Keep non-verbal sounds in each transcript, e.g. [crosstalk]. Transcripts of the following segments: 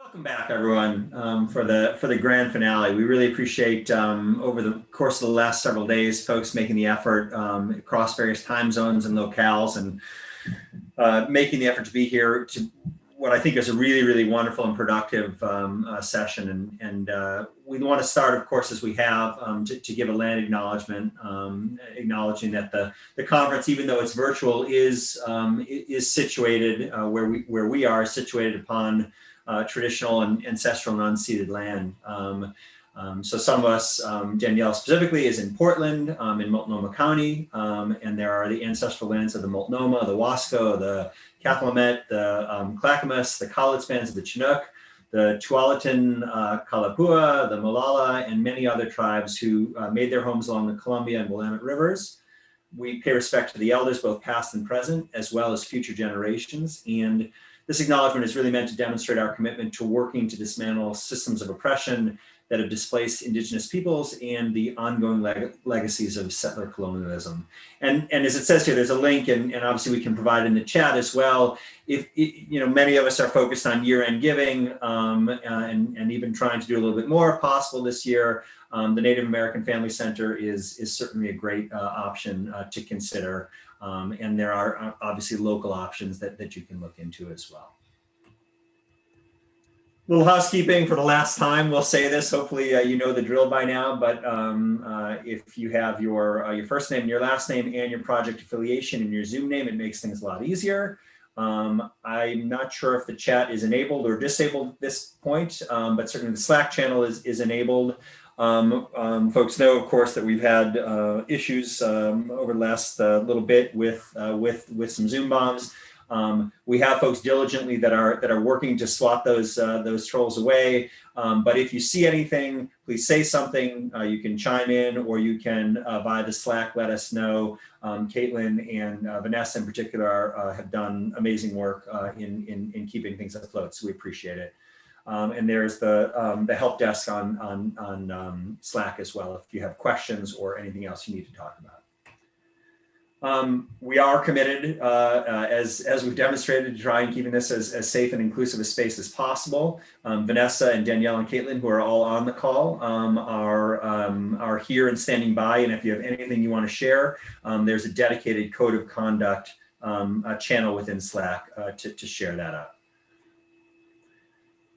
Welcome back, everyone, um, for the for the grand finale. We really appreciate um, over the course of the last several days, folks making the effort um, across various time zones and locales, and uh, making the effort to be here to what I think is a really, really wonderful and productive um, uh, session. And, and uh, we want to start, of course, as we have, um, to, to, give a land acknowledgement, um, acknowledging that the, the conference, even though it's virtual, is is situated uh, where we where we are situated upon uh, traditional and ancestral and unceded land. Um, um, so some of us, um, Danielle specifically, is in Portland, um, in Multnomah County, um, and there are the ancestral lands of the Multnomah, the Wasco, the Cathlamet, the Clackamas, the bands of the Chinook, the Tualatin uh, Kalapuya, the Molalla, and many other tribes who uh, made their homes along the Columbia and Willamette rivers. We pay respect to the elders, both past and present, as well as future generations. And this acknowledgement is really meant to demonstrate our commitment to working to dismantle systems of oppression that have displaced indigenous peoples and the ongoing leg legacies of settler colonialism. And, and as it says here, there's a link and, and obviously we can provide in the chat as well. If, you know, many of us are focused on year-end giving um, uh, and, and even trying to do a little bit more if possible this year, um, the Native American Family Center is, is certainly a great uh, option uh, to consider. Um, and there are uh, obviously local options that, that you can look into as well. A little housekeeping for the last time. We'll say this. Hopefully, uh, you know the drill by now. But um, uh, if you have your uh, your first name, your last name, and your project affiliation and your Zoom name, it makes things a lot easier. Um, I'm not sure if the chat is enabled or disabled at this point, um, but certainly the Slack channel is is enabled. Um, um, folks know, of course, that we've had uh, issues um, over the last uh, little bit with uh, with with some Zoom bombs. Um, we have folks diligently that are that are working to swat those uh, those trolls away. Um, but if you see anything, please say something. Uh, you can chime in, or you can uh, via the Slack let us know. Um, Caitlin and Vanessa in particular have done amazing work in, in in keeping things afloat. So we appreciate it. Um, and there's the, um, the help desk on, on, on um, Slack as well if you have questions or anything else you need to talk about. Um, we are committed, uh, uh, as, as we've demonstrated, to try and keeping this as, as safe and inclusive a space as possible. Um, Vanessa and Danielle and Caitlin, who are all on the call, um, are, are here and standing by. And if you have anything you want to share, there's a dedicated code of conduct channel within Slack uh, to, to share that up.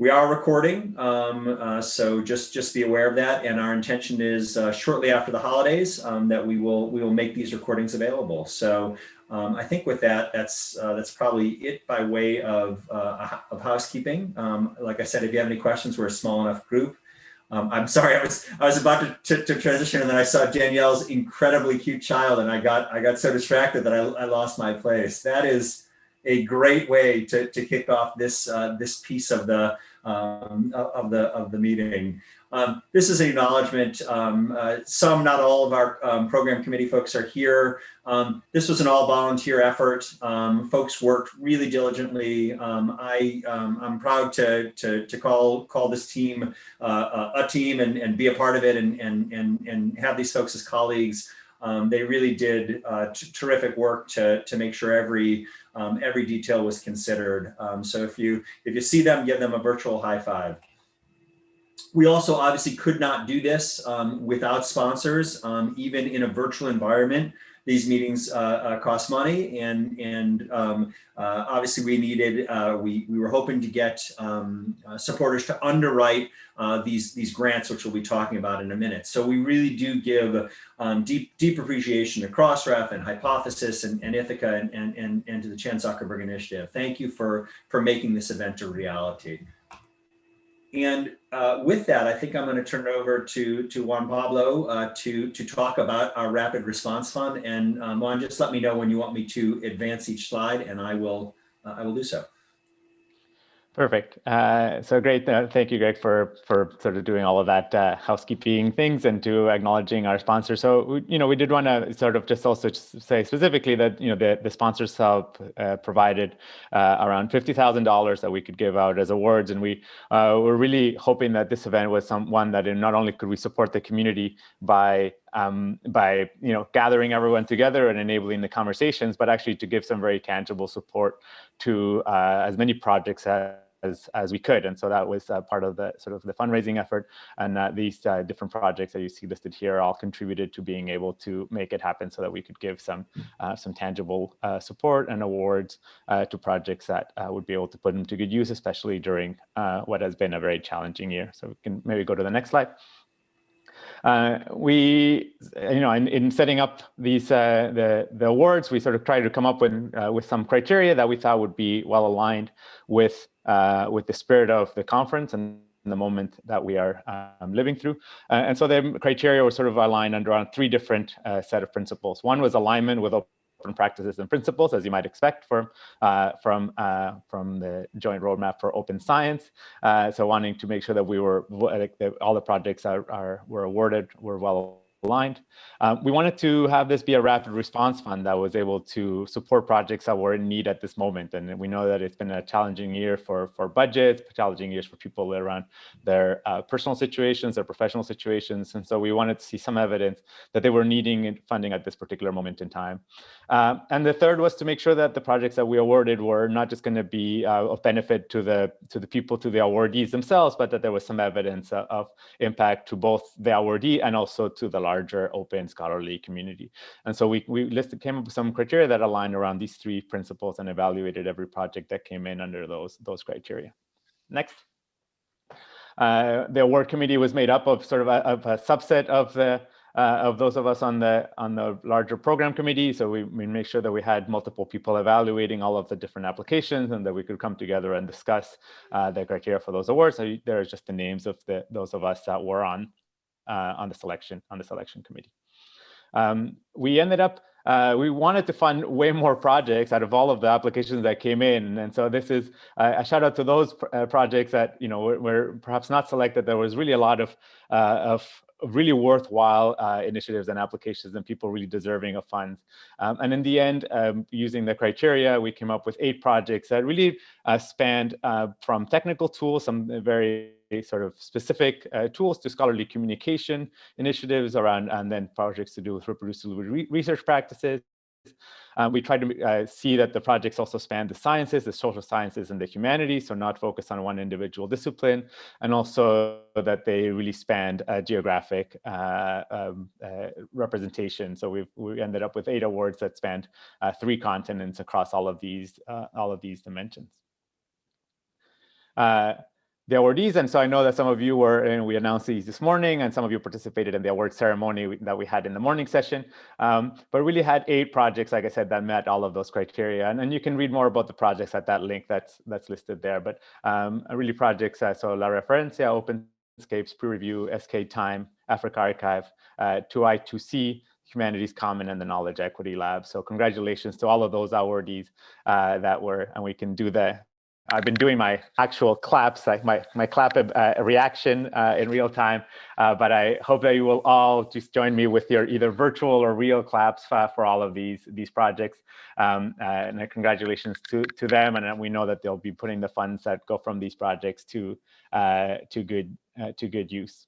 We are recording, um, uh, so just just be aware of that. And our intention is uh, shortly after the holidays um, that we will we will make these recordings available. So um, I think with that, that's uh, that's probably it by way of uh, of housekeeping. Um, like I said, if you have any questions, we're a small enough group. Um, I'm sorry, [laughs] I was I was about to, to, to, transition, and then I saw Danielle's incredibly cute child, and I got I got so distracted that I, I lost my place. That is a great way to, to kick off this uh, this piece of the um, of the of the meeting. Um, this is an acknowledgement. Um, uh, some, not all of our um, program committee folks are here. Um, this was an all volunteer effort. Um, folks worked really diligently. I, I'm proud to, to, to, call, call this team uh, a team and, and be a part of it and, and, and, and have these folks as colleagues. Um, they really did uh, terrific work to, to make sure every um, every detail was considered. Um, so if you if you see them, give them a virtual high five. We also obviously could not do this um, without sponsors, um, even in a virtual environment these meetings uh, uh, cost money and and um, uh, obviously we needed we we were hoping to get um, supporters to underwrite these these grants which we'll be talking about in a minute so we really do give um, deep deep appreciation to Crossref and Hypothesis and, and ITHAKA and, and and and to the Chan Zuckerberg Initiative thank you for for making this event a reality. And uh, with that, I think I'm going to turn it over to, to Juan Pablo uh, to, to talk about our Rapid Response Fund. And um, Juan, just let me know when you want me to advance each slide and I will, uh, I will do so. Perfect. Uh, so great. Uh, thank you, Greg, for for sort of doing all of that uh, housekeeping things and to acknowledging our sponsor. So, you know, we did want to sort of just also say specifically that, you know, the, the sponsors help uh, provided uh, around $50,000 that we could give out as awards. And we uh, were really hoping that this event was some one that not only could we support the community by um, by you know gathering everyone together and enabling the conversations, but actually to give some very tangible support to uh, as many projects as as we could. And so that was uh, part of the sort of the fundraising effort. And uh, these uh, different projects that you see listed here all contributed to being able to make it happen so that we could give some uh, some tangible uh, support and awards to projects that would be able to put them to good use, especially during what has been a very challenging year. So we can maybe go to the next slide. Uh, we, you know, in, in setting up these uh, the the awards, we sort of tried to come up with uh, with some criteria that we thought would be well aligned with uh, with the spirit of the conference and the moment that we are um, living through. Uh, and so the criteria were sort of aligned under on three different uh, set of principles. One was alignment with open practices and principles, as you might expect from uh, from uh, from the joint roadmap for open science. Uh, so wanting to make sure that we were all the projects are, are were awarded were well aligned. Um, we wanted to have this be a rapid response fund that was able to support projects that were in need at this moment. And we know that it's been a challenging year for, for budgets, challenging years for people around their uh, personal situations, their professional situations. And so we wanted to see some evidence that they were needing funding at this particular moment in time. Um, and the third was to make sure that the projects that we awarded were not just going to be uh, of benefit to the to the people, to the awardees themselves, but that there was some evidence of, of impact to both the awardee and also to the larger open scholarly community. And so we, we listed, came up with some criteria that aligned around these three principles and evaluated every project that came in under those, those criteria. Next. Uh, the award committee was made up of sort of a, of a subset of the uh, of those of us on the on the larger program committee. So we, we make sure that we had multiple people evaluating all of the different applications and that we could come together and discuss uh, the criteria for those awards. So there are just the names of the those of us that were on on the selection on the selection committee. Um, we ended up uh, we wanted to fund way more projects out of all of the applications that came in. And so this is uh, a shout out to those pr uh, projects that, you know, were, were, perhaps not selected. There was really a lot of, uh, of really worthwhile uh, initiatives and applications and people really deserving of funds. Um, and in the end, um, using the criteria, we came up with eight projects that really uh, spanned from technical tools, some very sort of specific uh, tools to scholarly communication initiatives around, and then projects to do with reproducible re research practices. Um, we try to uh, see that the projects also span the sciences, the social sciences, and the humanities, so not focus on one individual discipline, and also that they really span uh, geographic uh, um, uh, representation. So we've we ended up with eight awards that spanned three continents across all of these all of these dimensions the awardees. And so I know that some of you were, and we announced these this morning, and some of you participated in the award ceremony that we had in the morning session. Um, but really had eight projects, like I said, that met all of those criteria. And, and you can read more about the projects at that link that's that's listed there. But um, really projects, uh, so La Referencia, OpenScapes, Peer Review, sktime, Africa Archive, uh, 2I2C, Humanities Common and the Knowledge Equity Lab. So congratulations to all of those awardees uh, that were, and we can do the I've been doing my actual claps, like my, my clap uh, reaction uh, in real time, uh, but I hope that you will all just join me with your either virtual or real claps uh, for all of these, these projects. Um, uh, and congratulations to, to them. And we know that they'll be putting the funds that go from these projects to, uh, to, good, to good use.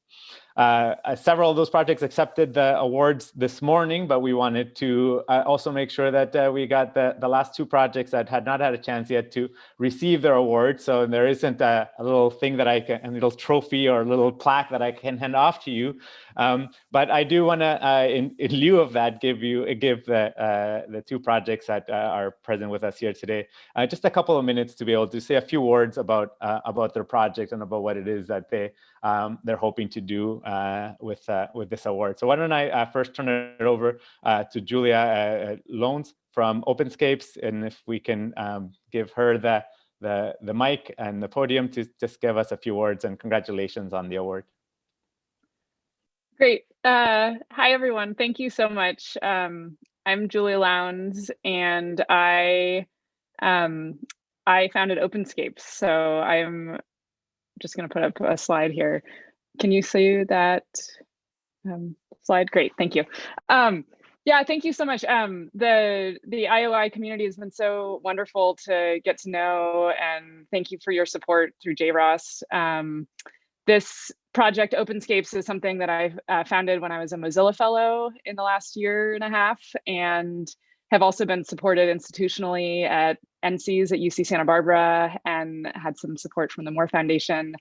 Uh, uh, several of those projects accepted the awards this morning, but we wanted to uh, also make sure that uh, we got the, the last two projects that had not had a chance yet to receive their awards. So there isn't a, a little thing that I can, a little trophy or a little plaque that I can hand off to you. Um, but I do want to, uh, in, in, lieu of that, give you give the uh, the two projects that are present with us here today just a couple of minutes to be able to say a few words about about their project and about what it is that they um, they're hoping to do uh, with uh, with this award. So why don't I uh, first turn it over uh, to Julia Lowndes from OpenScapes, and if we can um, give her the the the mic and the podium to just give us a few words and congratulations on the award. Great. Uh, hi, everyone. Thank you so much. Um, I'm Julia Lowndes, and I um, I founded OpenScapes. So I'm just going to put up a slide here. Can you see that um, slide? Great, thank you. Um, yeah, thank you so much. Um, the the IOI community has been so wonderful to get to know, and thank you for your support through JROST. Um, this project OpenScapes is something that I uh, founded when I was a Mozilla Fellow in the last year and a half, and have also been supported institutionally at NCEAS at UC Santa Barbara and had some support from the Moore Foundation.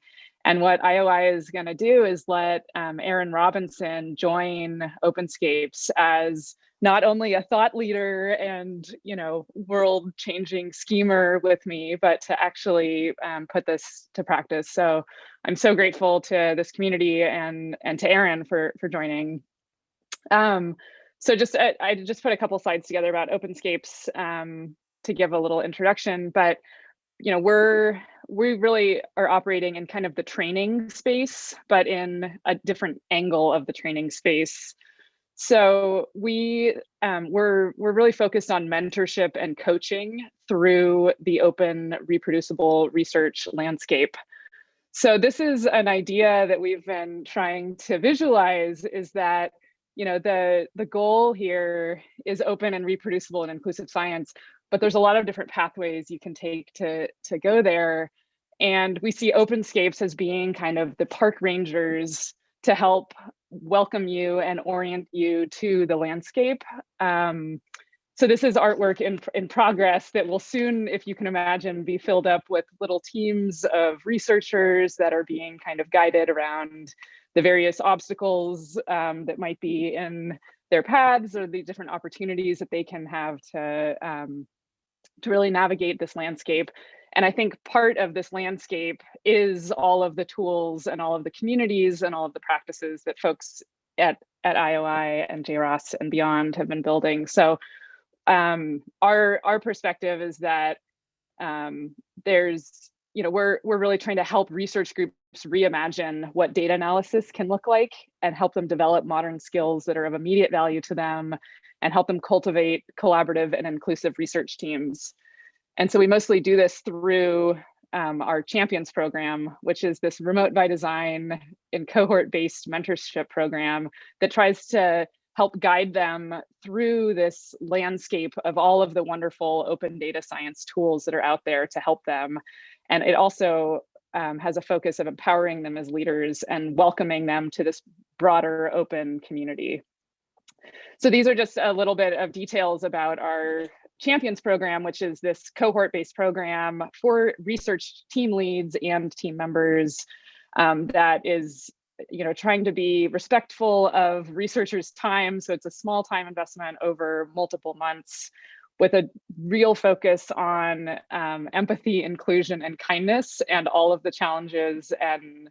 And what IOI is going to do is let um, Erin Robinson join OpenScapes as not only a thought leader and you know world-changing schemer with me, but to actually um, put this to practice. So I'm so grateful to this community and and to Erin for for joining. Um, so just I, I, just put a couple slides together about OpenScapes um, to give a little introduction, but you know we're we really are operating in kind of the training space, but in a different angle of the training space. So we um, we're we're really focused on mentorship and coaching through the open reproducible research landscape. So this is an idea that we've been trying to visualize is that you know the the goal here is open and reproducible and inclusive science, but there's a lot of different pathways you can take to to go there. And we see OpenScapes as being kind of the park rangers to help welcome you and orient you to the landscape. Um, so this is artwork in, in progress that will soon, if you can imagine, be filled up with little teams of researchers that are being kind of guided around the various obstacles um, that might be in their paths or the different opportunities that they can have to, um, to really navigate this landscape. And I think part of this landscape is all of the tools and all of the communities and all of the practices that folks at, at IOI and JROST and beyond have been building. So um, our, our perspective is that um, there's, you know, we're, we're really trying to help research groups reimagine what data analysis can look like and help them develop modern skills that are of immediate value to them and help them cultivate collaborative and inclusive research teams. And so we mostly do this through um, our champions program, which is this remote by design and cohort based mentorship program that tries to help guide them through this landscape of all of the wonderful open data science tools that are out there to help them. And it also um, has a focus of empowering them as leaders and welcoming them to this broader open community. So these are just a little bit of details about our Champions program, which is this cohort-based program for research team leads and team members um, that is you know, trying to be respectful of researchers' time. So it's a small time investment over multiple months with a real focus on um, empathy, inclusion, and kindness, and all of the challenges and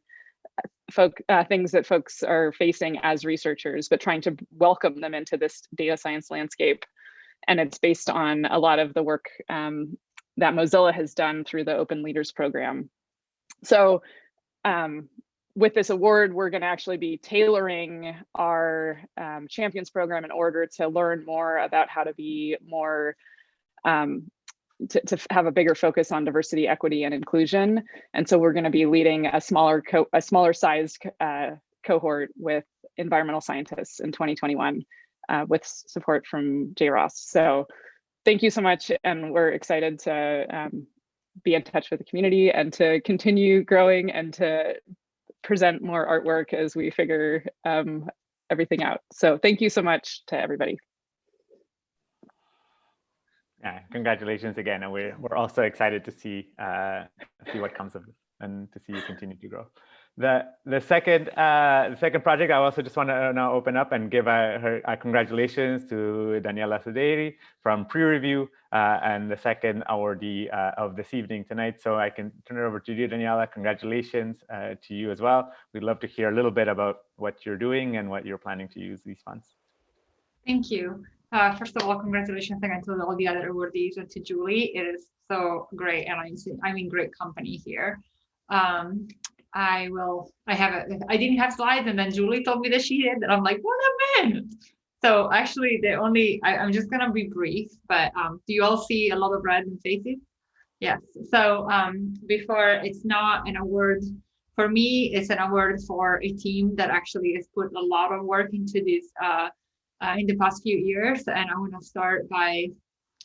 folk uh, things that folks are facing as researchers, but trying to welcome them into this data science landscape and it's based on a lot of the work um, that Mozilla has done through the Open Leaders Program. So um, with this award, we're going to actually be tailoring our um, Champions program in order to learn more about how to be more, um, to, to, have a bigger focus on diversity, equity, and inclusion. And so we're going to be leading a smaller, a smaller sized uh, cohort with environmental scientists in 2021 uh, with support from JROST. So thank you so much. And we're excited to um, be in touch with the community and to continue growing and to present more artwork as we figure um, everything out. So thank you so much to everybody. Yeah, congratulations again. And we're, we're also excited to see, uh, see what comes of it and to see you continue to grow. The the second uh, the second project, I also just want to now open up and give uh, her uh, congratulations to Daniela Saderi from PREreview uh, and the second awardee uh, of this evening tonight. So I can turn it over to you, Daniela. Congratulations uh, to you as well. We'd love to hear a little bit about what you're doing and what you're planning to use these funds. Thank you. Uh, first of all, congratulations again to all the other awardees and to Julie. It is so great, and I'm I'm in great company here. Um, I will, I have a, I didn't have slides and then Julie told me that she did and I'm like, what happened? So actually the only, I, am just gonna be brief, but um, do you all see a lot of red in faces? Yes, so um, before it's not an award, for me, it's an award for a team that actually has put a lot of work into this uh, uh, in the past few years. And I wanna start by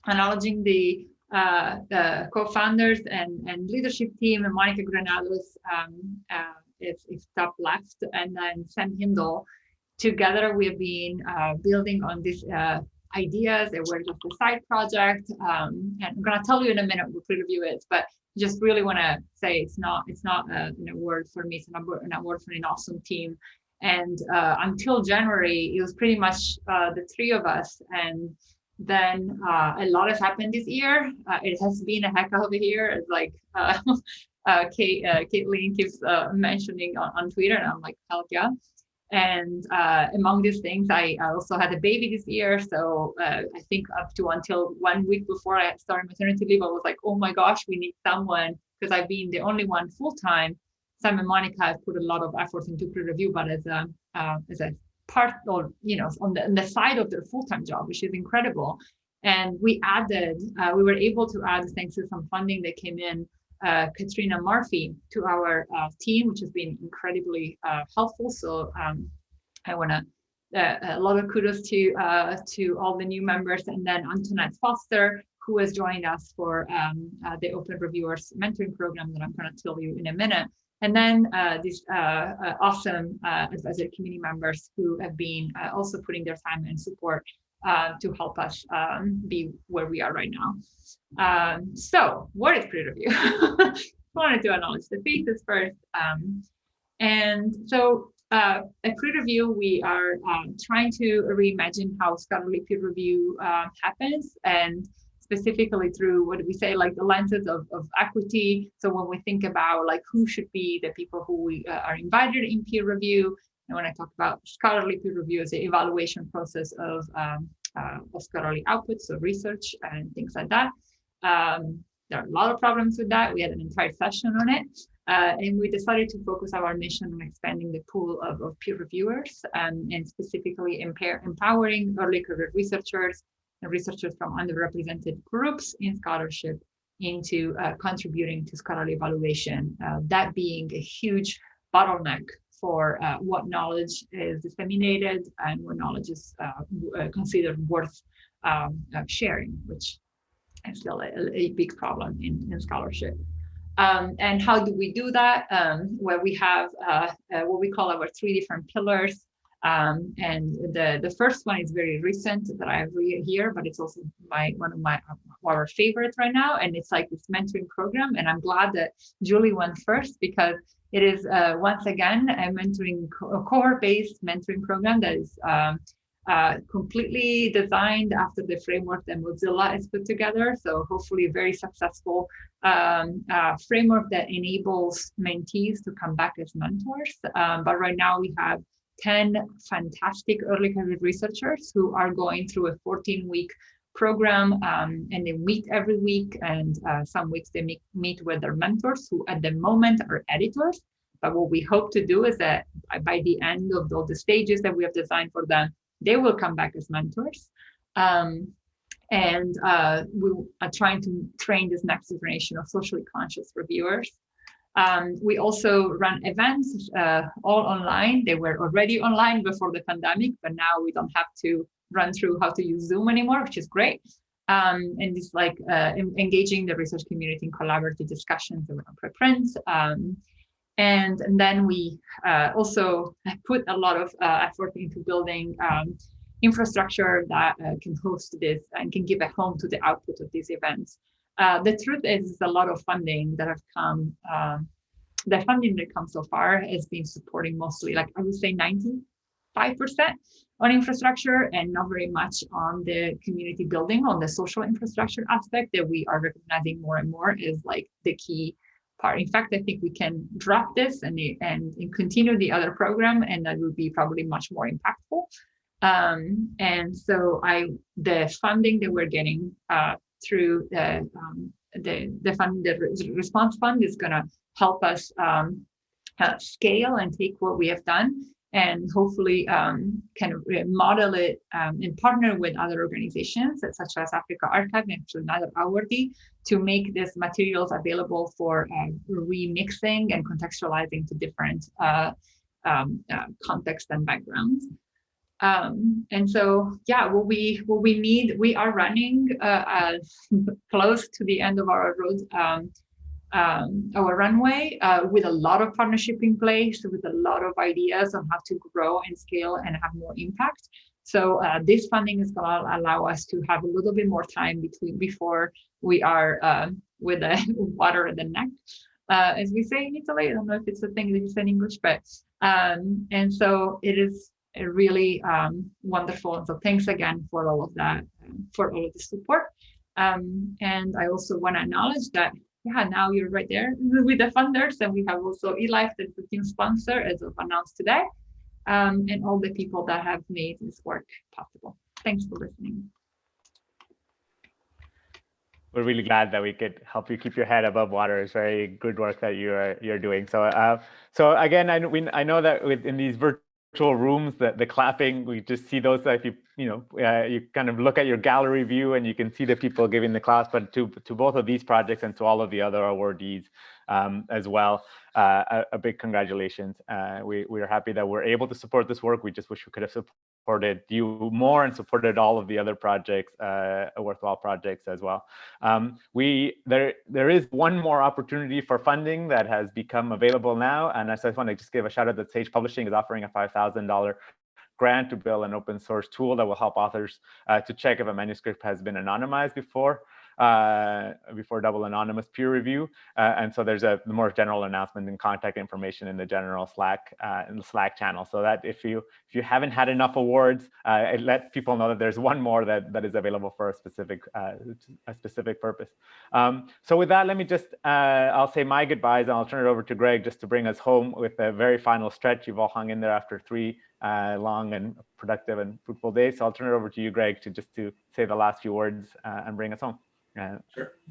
acknowledging the uh, the co-founders and, and leadership team, and Monica Granados um, uh, is, is top left, and then Sam Hindle. Together, we have been uh, building on this uh, ideas. They were just a side project. Um, and I'm gonna tell you in a minute what PREreview is, but just really want to say it's not it's not a, an award for me. It's an award, an award for an awesome team. And uh, until January, it was pretty much uh, the three of us. And then uh, a lot has happened this year. Uh, it has been a heck of a year. Like uh, [laughs] uh, Kate, uh, Caitlin keeps uh, mentioning on, on Twitter, and I'm like, hell yeah. And among these things, I, also had a baby this year. So I think up to until one week before I had started maternity leave, I was like, oh my gosh, we need someone because I've been the only one full time. Sam and Monica have put a lot of effort into PREreview, but as a as a part or you know on the, on the side of their full-time job, which is incredible. And we added, uh, we were able to add thanks to some funding that came in uh, Katrina Murphy to our uh, team, which has been incredibly uh, helpful. So um, I want to uh, a lot of kudos to uh, to all the new members, and then Antoinette Foster, who has joined us for um, the Open Reviewers mentoring program that I'm going to tell you in a minute. And then these awesome advisory committee members who have been also putting their time and support uh, to help us um, be where we are right now. Um, so what is PREreview? [laughs] I wanted to acknowledge the faces first. Um, and so uh, at PREreview, we are um, trying to reimagine how scholarly peer review uh, happens and specifically through what do we say like the lenses of, of equity so when we think about like who should be the people who we uh, are invited in peer review and when I talk about scholarly peer review, it's the evaluation process of, um, uh, of scholarly outputs, so research and things like that. Um, there are a lot of problems with that. We had an entire session on it. Uh, and we decided to focus our mission on expanding the pool of, of peer reviewers um, and specifically impair, empowering early career researchers researchers from underrepresented groups in scholarship into uh, contributing to scholarly evaluation, uh, that being a huge bottleneck for uh, what knowledge is disseminated and what knowledge is uh, uh considered worth um, sharing, which is still a, a big problem in, in scholarship. Um, and how do we do that? Um, where we have uh, uh, what we call our three different pillars. Um, and the, the first one is very recent that I have here, but it's also my one of my our favorites right now. And it's like this mentoring program. And I'm glad that Julie went first because it is uh, once again a mentoring co cohort-based mentoring program that is um, uh, completely designed after the framework that Mozilla has put together. So hopefully a very successful um, uh, framework that enables mentees to come back as mentors. Um, but right now we have 10 fantastic early career researchers who are going through a 14 week program um, and they meet every week and uh, some weeks they meet, meet with their mentors who at the moment are editors. But what we hope to do is that by the end of all the stages that we have designed for them they will come back as mentors. Um, and uh, we are trying to train this next generation of socially conscious reviewers um, we also run events uh, all online. They were already online before the pandemic, but now we don't have to run through how to use Zoom anymore, which is great. Um, and it's like uh, engaging the research community in collaborative discussions around preprints. Um, and, and, then we uh, also put a lot of uh, effort into building um, infrastructure that uh, can host this and can give a home to the output of these events. Uh, the truth is a lot of funding that have come, um, the funding that comes so far has been supporting mostly, like I would say 95% on infrastructure and not very much on the community building, on the social infrastructure aspect that we are recognizing more and more is like the key part. In fact, I think we can drop this and, and, and continue the other program and that would be probably much more impactful. Um, and so I, the funding that we're getting uh, through the, um, the, the fund, the response fund is gonna help us um, uh, scale and take what we have done and hopefully um, kind of model it um, and partner with other organizations such as AfricArXiv and another awardee to make these materials available for uh, remixing and contextualizing to different uh, um, uh, contexts and backgrounds. Um, and so, yeah, what we what we need, we are running uh, [laughs] close to the end of our road um, um, our runway uh, with a lot of partnership in place, with a lot of ideas on how to grow and scale and have more impact. So uh, this funding is going to allow us to have a little bit more time between before we are uh, with the [laughs] water in the neck, uh, as we say in Italy. I don't know if it's a thing that you say in English, but um, and so it is really um, wonderful. So thanks again for all of that, for all of the support. Um, and I also want to acknowledge that, yeah, now you're right there [laughs] with the funders. And we have also eLife, the team sponsor, as of announced today, um, and all the people that have made this work possible. Thanks for listening. We're really glad that we could help you keep your head above water. It's very good work that you're you're doing. So, uh, so again, I, we, I know that within these virtual virtual rooms, the, the clapping, we just see those if you, you know, uh, you kind of look at your gallery view and you can see the people giving the class, but to, to both of these projects and to all of the other awardees um, as well, uh, a, a, big congratulations. Uh, we, we are happy that we're able to support this work. We just wish we could have supported you more and supported all of the other projects, uh, worthwhile projects as well. Um, we there there is one more opportunity for funding that has become available now, and I just want to just give a shout out that Sage Publishing is offering a five thousand dollar grant to build an open source tool that will help authors uh, to check if a manuscript has been anonymized before uh, before double anonymous peer review. Uh, and so there's a more general announcement and contact information in the general Slack uh, in the Slack channel. So that if you if you haven't had enough awards, uh, it lets people know that there's one more that that is available for a specific uh, a specific purpose. Um, so with that, let me just uh, I'll say my goodbyes and I'll turn it over to Greg just to bring us home with a very final stretch. You've all hung in there after three uh, long and productive and fruitful days. So I'll turn it over to you, Greg, to just to say the last few words uh, and bring us home. Uh,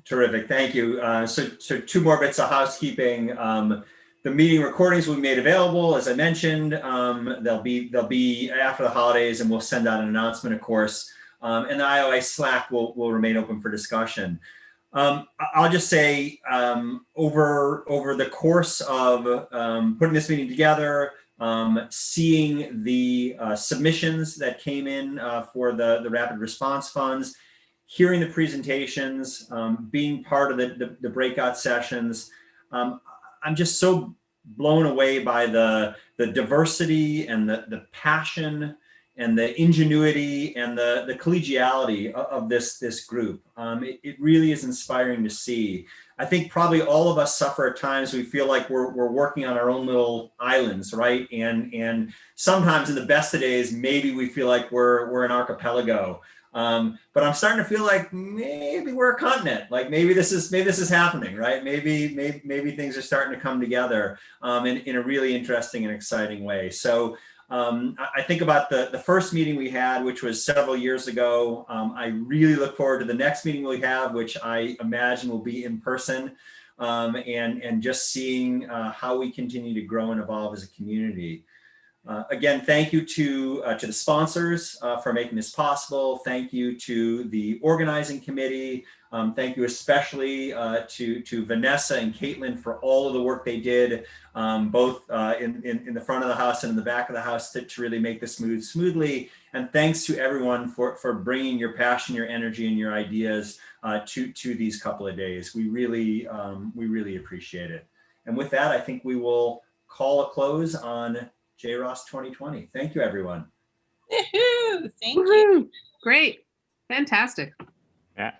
Terrific, thank you. Uh, so, so two more bits of housekeeping. Um, the meeting recordings will be made available, as I mentioned. Um, they'll be they'll be after the holidays, and we'll send out an announcement, of course. Um, and the IOI Slack will will remain open for discussion. Um, I'll just say um, over over the course of um, putting this meeting together, um, seeing the uh, submissions that came in uh, for the the rapid response funds, hearing the presentations, um, being part of the, the, the breakout sessions. Um, I'm just so blown away by the, the diversity and the, the passion and the ingenuity and the, the collegiality of, of this, this group. Um, it, it, really is inspiring to see. I think probably all of us suffer at times we feel like we're, we're working on our own little islands, right? And, and sometimes in the best of days, maybe we feel like we're, we're an archipelago. Um, but I'm starting to feel like maybe we're a continent. Like maybe this is maybe this is happening, right? Maybe maybe maybe things are starting to come together um, in in a really interesting and exciting way. So um, I think about the the first meeting we had, which was several years ago. Um, I really look forward to the next meeting we have, which I imagine will be in person, um, and and just seeing uh, how we continue to grow and evolve as a community. Uh, again, thank you to, uh, to the sponsors uh, for making this possible. Thank you to the organizing committee. Um, thank you especially uh, to, to Vanessa and Caitlin for all of the work they did, um, both uh, in, in, in, the front of the house and in the back of the house to, to really make this move smoothly. And thanks to everyone for, for bringing your passion, your energy, and your ideas uh, to, to these couple of days. We really, um, we really appreciate it. And with that, I think we will call a close on JROST 2020. Thank you, everyone. Thank you. Great. Fantastic. Yeah.